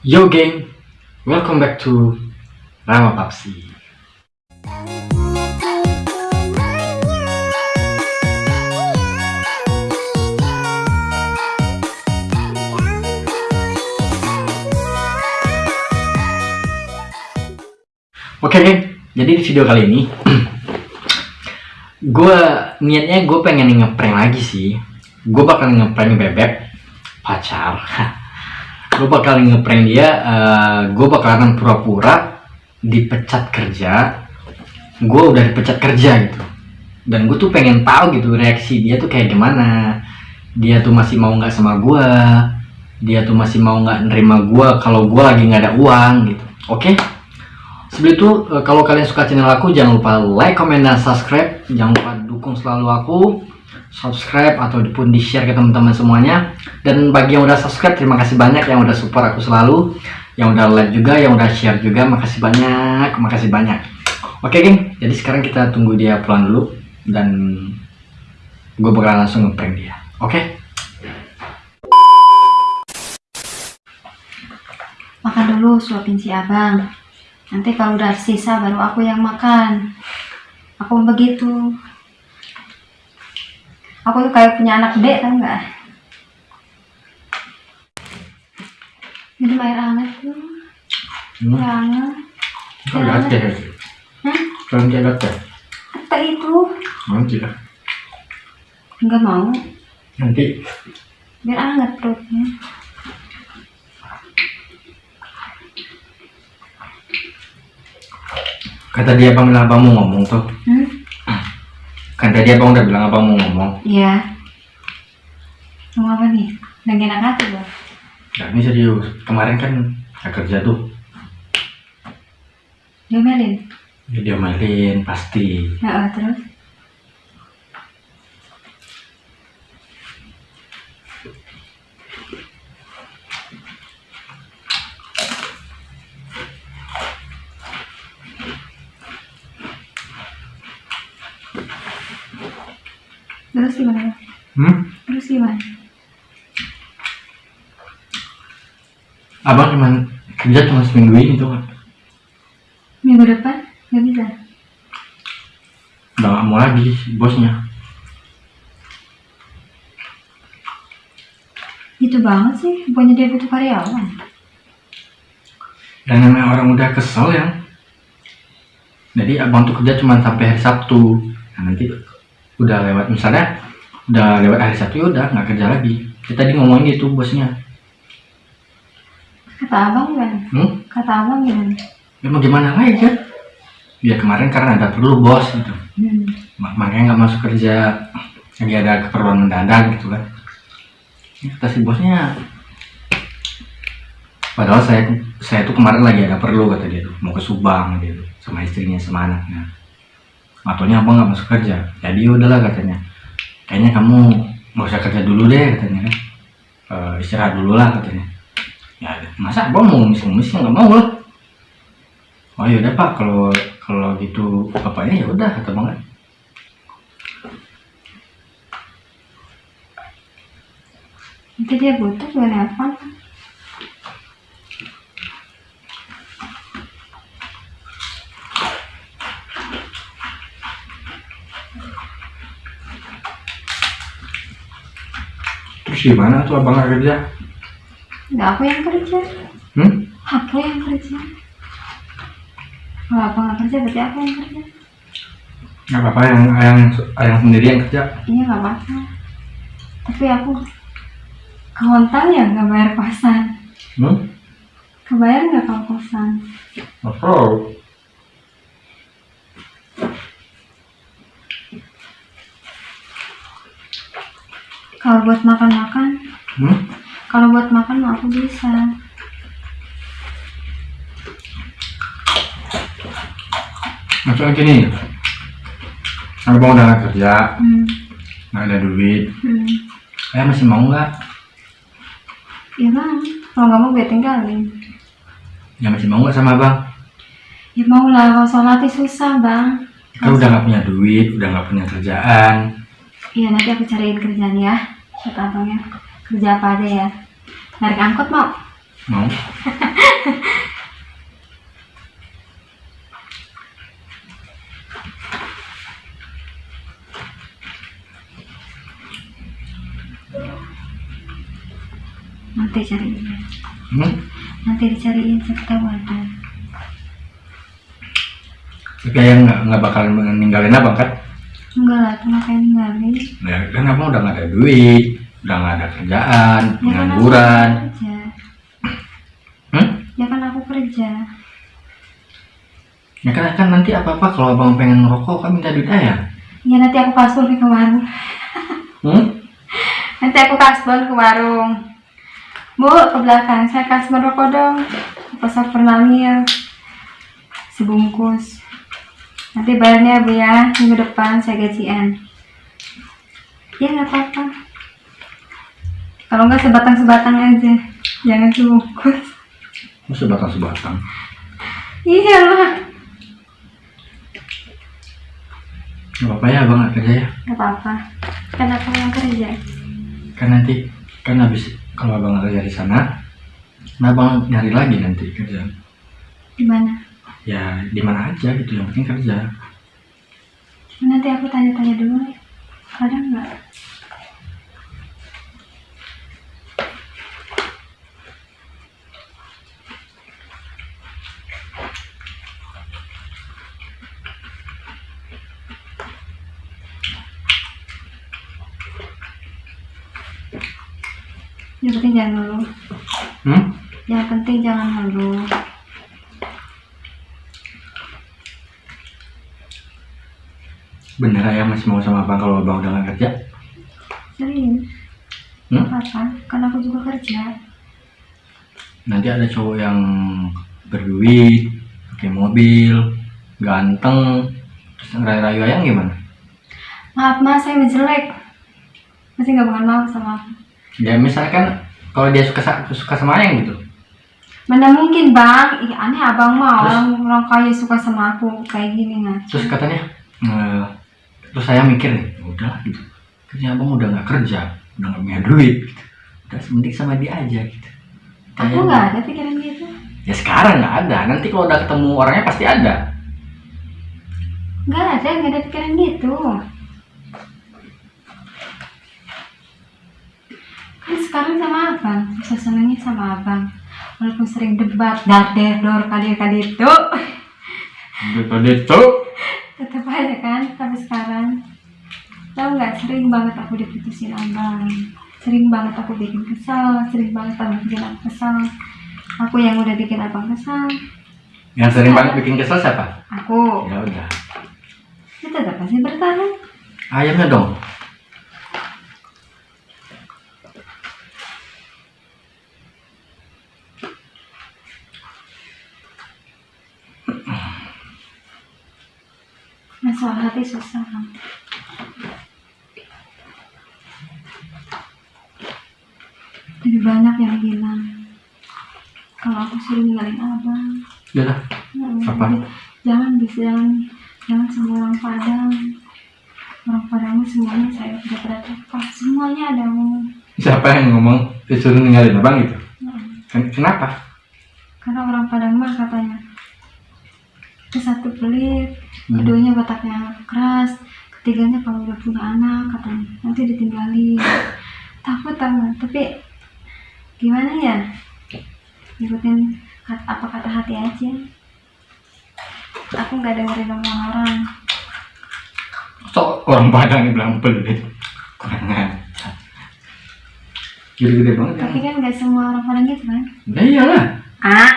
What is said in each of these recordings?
Yo gang, welcome back to Rama Papsi. Oke geng, jadi di video kali ini gue niatnya gue pengen ngeprank lagi sih. Gue bakal ngeprank bebek pacar. gue bakal ngeprank dia. eh, gue bakalan pura-pura dipecat kerja. Gue udah dipecat kerja gitu. Dan gue tuh pengen tahu gitu reaksi dia tuh kayak gimana. Dia tuh masih mau nggak sama gue. Dia tuh masih mau nggak nerima gue kalau gue lagi nggak ada uang gitu. Oke? Sebelum itu, eh, kalau kalian suka channel aku, jangan lupa like, comment, dan subscribe. Jangan lupa dukung selalu aku. Subscribe ataupun di-share ke teman-teman semuanya. Dan bagi yang udah subscribe, terima kasih banyak yang udah support aku selalu. Yang udah like juga, yang udah share juga, makasih banyak, makasih banyak. Oke, geng. Jadi sekarang kita tunggu dia pulang dulu. Dan gue bakal langsung ngeprank dia. Oke? Makan dulu, suapin si abang. Nanti kalau udah sisa baru aku yang makan. Aku begitu. Aku tuh kayak punya anak dek, tau nggak? Minum air hangat tuh. Hmm. Air hangat. Oh, latte. Hah? Kalian kayak latte? Apa itu? Nanti lah. Nggak mau. Nanti. Biar hangat perutnya. Kata dia abang bilang abang mau ngomong tuh. Hmm? Kan tadi abang udah bilang abang mau ngomong. Iya. Mau apa nih? Lagi enak hati loh. Nah ini serius. Kemarin kan nggak kerja tuh. Diomelin. Ya, dia main pasti. Nah, terus? Terus gimana? Hmm? Terus gimana? Abang cuman kerja cuma seminggu ini tuh kan. Minggu depan? Gak bisa? Udah nggak mau lagi bosnya. Itu banget sih, pokoknya dia butuh karyawan. Dan namanya orang udah kesel ya. Jadi abang tuh kerja cuma sampai hari Sabtu. Nah nanti udah lewat misalnya udah lewat hari Sabtu ya udah nggak kerja lagi. Kita tadi ngomongin gitu bosnya. Kata abang gimana? Hmm? Kata abang gimana? Ya mau gimana lagi kan? Ya kemarin karena ada perlu bos gitu. Hmm. Mak- makanya nggak masuk kerja lagi ada keperluan mendadak gitu kan Ya, kata si bosnya padahal saya saya tuh kemarin lagi ada perlu kata dia tuh mau ke Subang gitu sama istrinya sama anaknya Matonya abang nggak masuk kerja jadi ya udahlah katanya kayaknya kamu nggak usah kerja dulu deh katanya kan. Eh, istirahat dulu lah katanya. Ya masa abang mau ngemis-ngemis nggak mau lah. Oh yaudah pak. Kalau kalau gitu bapaknya ya udah kata bang. Nanti dia butuh gue nelfon. Terus gimana tuh abang nggak kerja Nggak aku yang kerja. hmm? Aku yang kerja. Kalau aku nggak kerja, berarti aku yang kerja. nggak apa-apa yang yang yang sendiri yang kerja Iya nggak apa-apa. Tapi aku kehontang ya nggak bayar kosan. hmm? Kebayar nggak kalau kosan? Oh. Kalau buat makan-makan, Hmm? kalau buat makan aku bisa. Maksudnya gini, abang udah nggak kerja, Hmm. nggak ada duit, Hmm. saya masih mau nggak? Ya bang, kalau nggak mau gue tinggalin. Ya masih mau nggak sama abang? Ya mau lah, kalau sholatnya susah bang. Kita udah nggak punya duit, udah nggak punya kerjaan. Iya nanti aku cariin kerjaan ya coba abangnya Kerja apa aja ya Narik angkut mau? Mau Nanti cariin hmm? Nanti dicariin sekarang wadah. Tapi ayah nggak bakal ninggalin abang kan? Enggak lah, tuh ngapain ninggalin? Ya, kan abang udah nggak ada duit, udah nggak ada kerjaan, Ya kan pengangguran. kerja. Hmm? Ya kan aku kerja. Ya kan, kan nanti apa-apa kalau abang pengen ngerokok kan minta duit ayah. Ya nanti aku kasbon ke warung. Hmm? Nanti aku kasbon ke warung. Bu, ke belakang. Saya kasbon rokok dong. Pasar Pernamil. Sebungkus. Nanti bayarnya Bu ya. Minggu depan saya gajian. Ya nggak apa-apa. Kalau nggak sebatang-sebatang aja. Jangan sebungkus. Masa batang-sebatang. Iya lah. Gak apa-apa ya abang nggak kerja ya. Nggak apa-apa. Kan aku yang kerja. Kan nanti, kan habis kalau abang nggak kerja di sana, nah abang nyari lagi nanti kerja. Di mana? Ya di mana aja gitu, yang penting kerja. Nanti aku tanya-tanya dulu. Ada nggak? Yang penting jangan ngeluh. Hmm? Yang penting jangan ngeluh. Bener ayah masih mau sama abang kalau abang udah nggak kerja? Serius. Hmm? Apa? Kan aku juga kerja. Nanti ada cowok yang berduit, pakai mobil, ganteng, terus ngerayu-rayu ayang gimana? Maaf mas, saya jelek. Masih nggak bakal mau sama aku. Ya misalkan kalau dia suka suka sama ayang gitu, Mana mungkin bang? Ih aneh abang Terus? orang orang kaya suka sama aku kayak gini nah. terus katanya, eh, terus saya mikir nih, udah gitu, kerja abang udah nggak kerja, udah nggak punya duit, gitu. udah sementing sama dia aja gitu. Aku Kayak- nggak ada pikiran gitu. Ya sekarang nggak ada, nanti kalau udah ketemu orangnya pasti ada. Nggak ada, nggak ada pikiran gitu. Kan sekarang sama abang, bisa senengnya sama abang. Walaupun sering debat, dar der dor kadir kadir tuh, Betul itu. Tetap aja kan. Tapi sekarang, tahu nggak sering banget aku diputusin abang. Sering banget aku bikin kesal, sering banget abang bikin aku kesal. Aku yang udah bikin abang kesal. Yang sering banget bikin kesel siapa? Aku, Ya udah, itu tetap masih bertahan. ayamnya dong. Masalah hati susah. Lebih banyak yang bilang kalau aku suruh ninggalin abang. Ya lah, Hmm, Apa? Jangan bisa jangan jangan semua orang Padang. Orang Padang ini semuanya saya tidak pernah tepat. Semuanya ada ngomong. siapa yang ngomong disuruh ninggalin abang gitu? Hmm. Ken- Kenapa? Karena orang Padang mah katanya ke satu pelit, Hmm. keduanya bataknya keras, ketiganya kalau udah punya anak katanya nanti ditinggalin. Takut tahu, tapi gimana ya? Ikutin kat- apa kata hati aja. Aku nggak dengerin omongan orang. So, orang Padang yang bilang pelit. Kurang ajar. Gede-gede banget ya. Tapi kan nggak semua orang Padang gitu kan? Ya iyalah. Ah,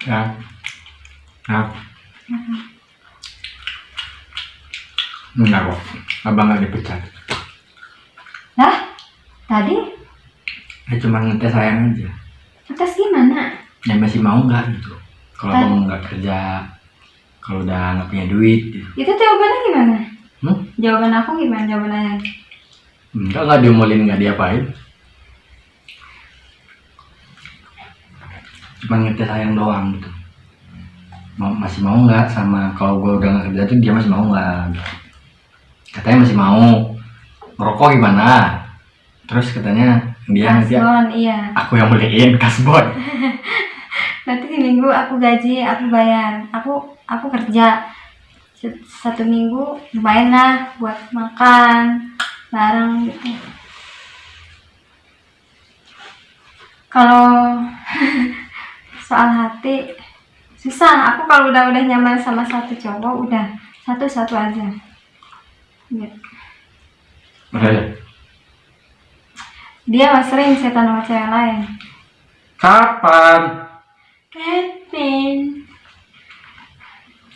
Ya. Nah. Enggak kok. Abang nggak dipecat. lah tadi Ya cuma ngetes sayang aja. tes gimana? Ya masih mau nggak gitu. Kalau abang nggak kerja, kalau udah nggak punya duit, gitu. Itu jawabannya gimana? Hmm? Jawaban aku gimana? Jawaban ayah? Enggak nggak diomelin nggak diapain. Cuma ngetes sayang doang gitu. Mau, masih mau nggak sama kalau gue udah nggak kerja tuh dia masih mau nggak? Katanya masih mau. Merokok gimana? Terus katanya dia nanti iya. aku yang beliin kasbon. Nanti di minggu aku gaji, aku bayar. Aku aku kerja. satu minggu lumayan lah buat makan bareng gitu kalau soal hati susah aku kalau udah udah nyaman sama satu cowok udah satu satu aja gitu. Makanya. dia mah sering setan sama cewek lain Kapan? Kevin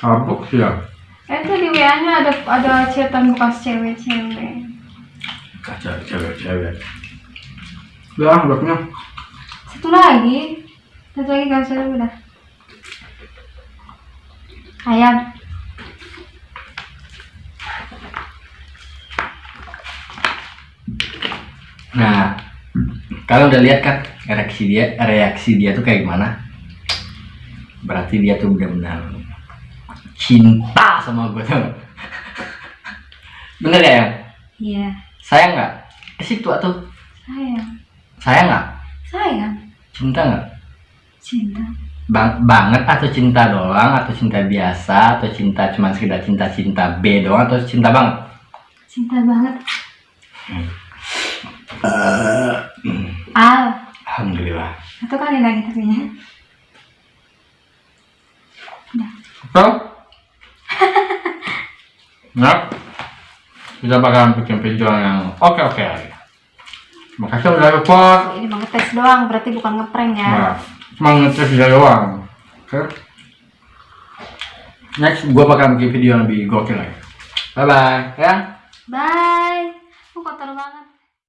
Kabuk ya. itu di WA nya ada ada chatan bekas cewek-cewek cewek-cewek. Udah, bloknya. satu lagi satu lagi gak usah dulu dah ayam Nah, kalian udah lihat kan reaksi dia, reaksi dia tuh kayak gimana? Berarti dia tuh benar-benar cinta sama gue tuh. Bener ya? Yang? iya Sayang nggak? Ke situ tuh. sayang Sayang nggak? sayang Cinta nggak? cinta Bang, banget atau cinta doang atau cinta biasa atau cinta cuma sekedar cinta-cinta B doang atau cinta banget? cinta banget Al Alhamdulillah. satu kali lagi tapi ya So, nah, kita bakalan bikin video yang oke-oke lagi. Makasih udah support. ini mau ngetes doang berarti bukan ngeprank ya Nah, cuma ngetes dia doang. Oke. Next, gua bakal bikin video yang lebih gokil lagi. Bye bye, ya. bye aku kotor banget